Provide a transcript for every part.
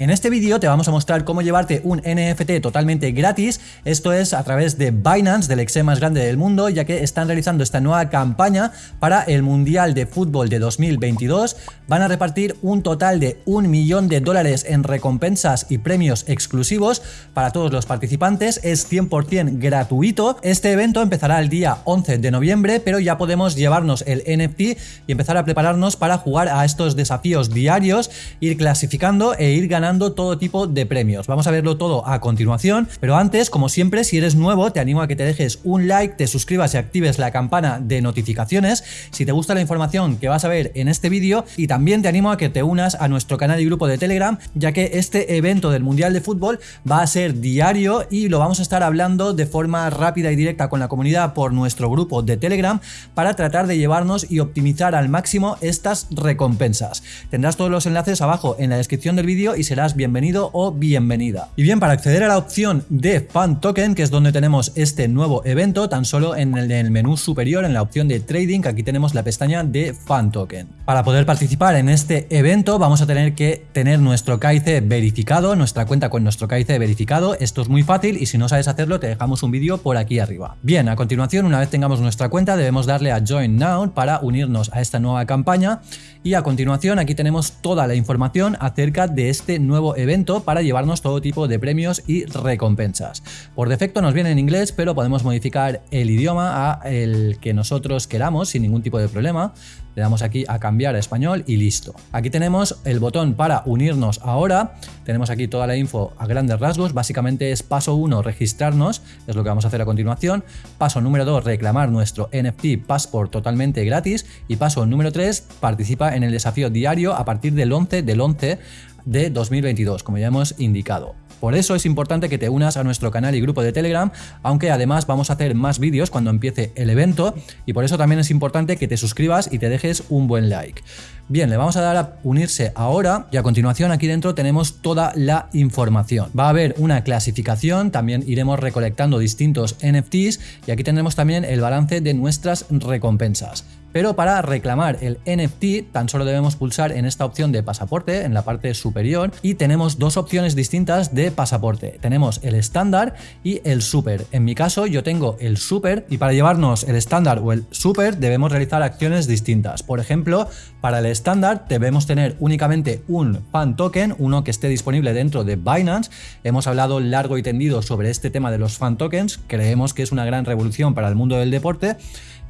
En este vídeo te vamos a mostrar cómo llevarte un NFT totalmente gratis, esto es a través de Binance, del exe más grande del mundo, ya que están realizando esta nueva campaña para el Mundial de Fútbol de 2022. Van a repartir un total de un millón de dólares en recompensas y premios exclusivos para todos los participantes, es 100% gratuito. Este evento empezará el día 11 de noviembre, pero ya podemos llevarnos el NFT y empezar a prepararnos para jugar a estos desafíos diarios, ir clasificando e ir ganando todo tipo de premios. Vamos a verlo todo a continuación, pero antes, como siempre, si eres nuevo, te animo a que te dejes un like, te suscribas y actives la campana de notificaciones si te gusta la información que vas a ver en este vídeo y también te animo a que te unas a nuestro canal y grupo de Telegram, ya que este evento del Mundial de Fútbol va a ser diario y lo vamos a estar hablando de forma rápida y directa con la comunidad por nuestro grupo de Telegram para tratar de llevarnos y optimizar al máximo estas recompensas. Tendrás todos los enlaces abajo en la descripción del vídeo y será bienvenido o bienvenida. Y bien, para acceder a la opción de Fan Token, que es donde tenemos este nuevo evento, tan solo en el, menú superior, en la opción de Trading, aquí tenemos la pestaña de Fan Token. Para poder participar en este evento vamos a tener que tener nuestro KIC verificado, nuestra cuenta con nuestro KIC verificado. Esto es muy fácil y si no sabes hacerlo te dejamos un vídeo por aquí arriba. Bien, a continuación, una vez tengamos nuestra cuenta, debemos darle a Join Now para unirnos a esta nueva campaña y a continuación aquí tenemos toda la información acerca de este nuevo evento para llevarnos todo tipo de premios y recompensas. Por defecto nos viene en inglés, pero podemos modificar el idioma a el que nosotros queramos sin ningún tipo de problema. Le damos aquí a cambiar a español y listo. Aquí tenemos el botón para unirnos ahora. Tenemos aquí toda la info a grandes rasgos. Básicamente es paso 1 registrarnos, es lo que vamos a hacer a continuación. Paso número 2 reclamar nuestro NFT Passport totalmente gratis. Y paso número 3 participa en el desafío diario a partir del 11 del 11 de 2022, como ya hemos indicado. Por eso es importante que te unas a nuestro canal y grupo de Telegram, aunque además vamos a hacer más vídeos cuando empiece el evento y por eso también es importante que te suscribas y te dejes un buen like. Bien, le vamos a dar a unirse ahora y a continuación aquí dentro tenemos toda la información. Va a haber una clasificación, también iremos recolectando distintos NFTs y aquí tendremos también el balance de nuestras recompensas. Pero para reclamar el NFT tan solo debemos pulsar en esta opción de pasaporte en la parte superior y tenemos dos opciones distintas de pasaporte. Tenemos el estándar y el super. En mi caso yo tengo el super y para llevarnos el estándar o el super debemos realizar acciones distintas. Por ejemplo, para el estándar debemos tener únicamente un fan token, uno que esté disponible dentro de Binance. Hemos hablado largo y tendido sobre este tema de los fan tokens, creemos que es una gran revolución para el mundo del deporte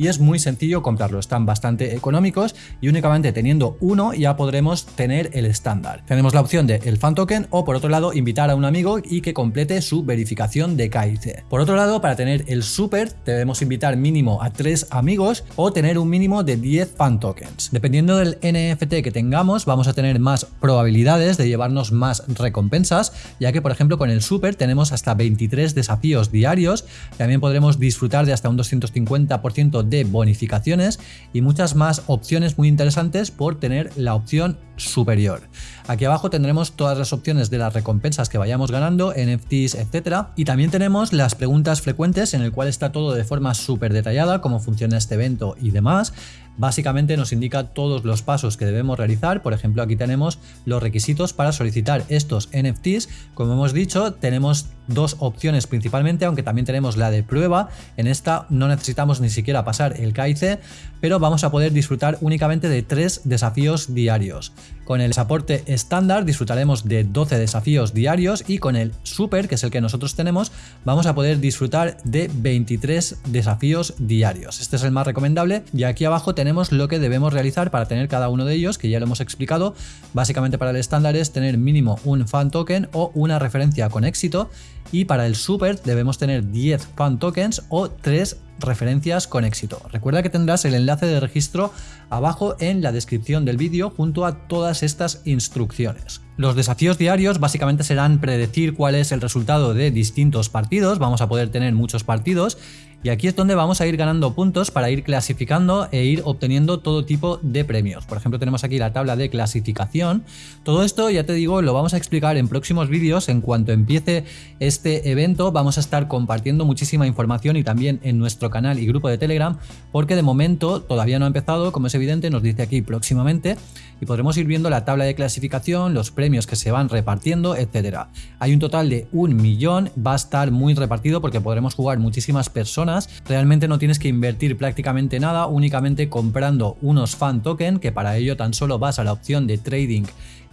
y es muy sencillo comprarlo, están bastante económicos y únicamente teniendo uno ya podremos tener el estándar. Tenemos la opción de el fan token o por otro lado invitar a un amigo y que complete su verificación de KIC. Por otro lado, para tener el super debemos invitar mínimo a tres amigos o tener un mínimo de 10 fan tokens. Dependiendo del NFT que tengamos vamos a tener más probabilidades de llevarnos más recompensas, ya que por ejemplo con el super tenemos hasta 23 desafíos diarios, también podremos disfrutar de hasta un 250% de bonificaciones y muchas más opciones muy interesantes por tener la opción superior. Aquí abajo tendremos todas las opciones de las recompensas que vayamos ganando, NFTs, etcétera. Y también tenemos las preguntas frecuentes en el cual está todo de forma súper detallada, cómo funciona este evento y demás. Básicamente nos indica todos los pasos que debemos realizar. Por ejemplo, aquí tenemos los requisitos para solicitar estos NFTs. Como hemos dicho, tenemos dos opciones principalmente, aunque también tenemos la de prueba. En esta no necesitamos ni siquiera pasar el KIC, pero vamos a poder disfrutar únicamente de tres desafíos diarios. Con el soporte estándar disfrutaremos de 12 desafíos diarios y con el super, que es el que nosotros tenemos, vamos a poder disfrutar de 23 desafíos diarios. Este es el más recomendable y aquí abajo tenemos lo que debemos realizar para tener cada uno de ellos, que ya lo hemos explicado. Básicamente para el estándar es tener mínimo un fan token o una referencia con éxito y para el super debemos tener 10 fan tokens o 3 referencias con éxito. Recuerda que tendrás el enlace de registro abajo en la descripción del vídeo junto a todas estas instrucciones. Los desafíos diarios básicamente serán predecir cuál es el resultado de distintos partidos, vamos a poder tener muchos partidos y aquí es donde vamos a ir ganando puntos para ir clasificando e ir obteniendo todo tipo de premios. Por ejemplo, tenemos aquí la tabla de clasificación. Todo esto, ya te digo, lo vamos a explicar en próximos vídeos. En cuanto empiece este evento, vamos a estar compartiendo muchísima información y también en nuestro canal y grupo de Telegram, porque de momento todavía no ha empezado, como es evidente, nos dice aquí próximamente, y podremos ir viendo la tabla de clasificación, los premios que se van repartiendo, etcétera. Hay un total de un millón, va a estar muy repartido porque podremos jugar muchísimas personas. Realmente no tienes que invertir prácticamente nada, únicamente comprando unos fan token, que para ello tan solo vas a la opción de trading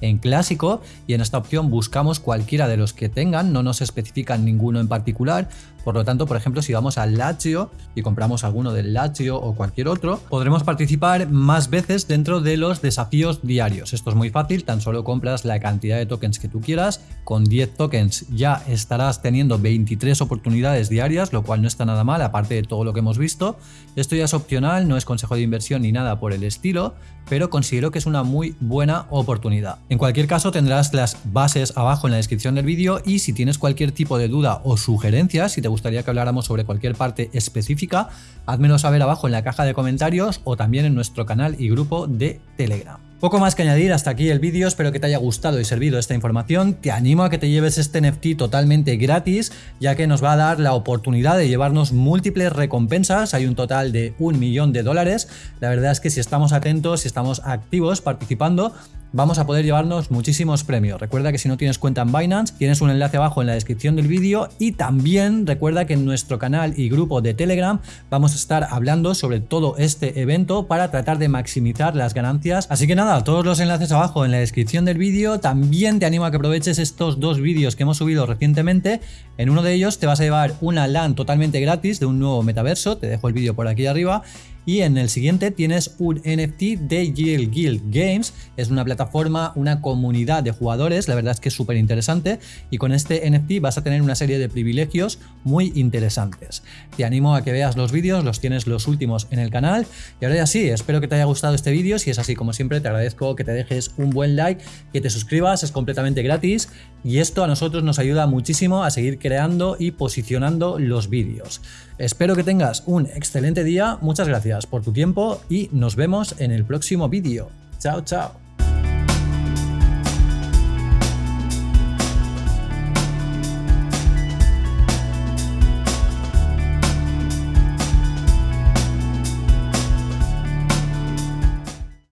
en clásico y en esta opción buscamos cualquiera de los que tengan, no nos especifican ninguno en particular, por lo tanto, por ejemplo, si vamos al Lazio y compramos alguno del Lazio o cualquier otro, podremos participar más veces dentro de los desafíos diarios. Esto es muy fácil, tan solo compras la cantidad de tokens que tú quieras, con 10 tokens ya estarás teniendo 23 oportunidades diarias, lo cual no está nada mal, aparte de todo lo que hemos visto. Esto ya es opcional, no es consejo de inversión ni nada por el estilo, pero considero que es una muy buena oportunidad. En cualquier caso tendrás las bases abajo en la descripción del vídeo y si tienes cualquier tipo de duda o sugerencia, si te gustaría que habláramos sobre cualquier parte específica, házmelo saber abajo en la caja de comentarios o también en nuestro canal y grupo de Telegram. Poco más que añadir, hasta aquí el vídeo, espero que te haya gustado y servido esta información, te animo a que te lleves este NFT totalmente gratis, ya que nos va a dar la oportunidad de llevarnos múltiples recompensas, hay un total de un millón de dólares, la verdad es que si estamos atentos, si estamos activos participando, vamos a poder llevarnos muchísimos premios. Recuerda que si no tienes cuenta en Binance, tienes un enlace abajo en la descripción del vídeo y también recuerda que en nuestro canal y grupo de Telegram vamos a estar hablando sobre todo este evento para tratar de maximizar las ganancias. Así que nada, todos los enlaces abajo en la descripción del vídeo. También te animo a que aproveches estos dos vídeos que hemos subido recientemente. En uno de ellos te vas a llevar una LAN totalmente gratis de un nuevo metaverso. Te dejo el vídeo por aquí arriba y en el siguiente tienes un NFT de Yield Guild Games, es una plataforma, una comunidad de jugadores, la verdad es que es súper interesante y con este NFT vas a tener una serie de privilegios muy interesantes. Te animo a que veas los vídeos, los tienes los últimos en el canal. Y ahora ya sí, espero que te haya gustado este vídeo, si es así como siempre te agradezco que te dejes un buen like, que te suscribas, es completamente gratis. Y esto a nosotros nos ayuda muchísimo a seguir creando y posicionando los vídeos. Espero que tengas un excelente día, muchas por tu tiempo y nos vemos en el próximo vídeo. Chao, chao.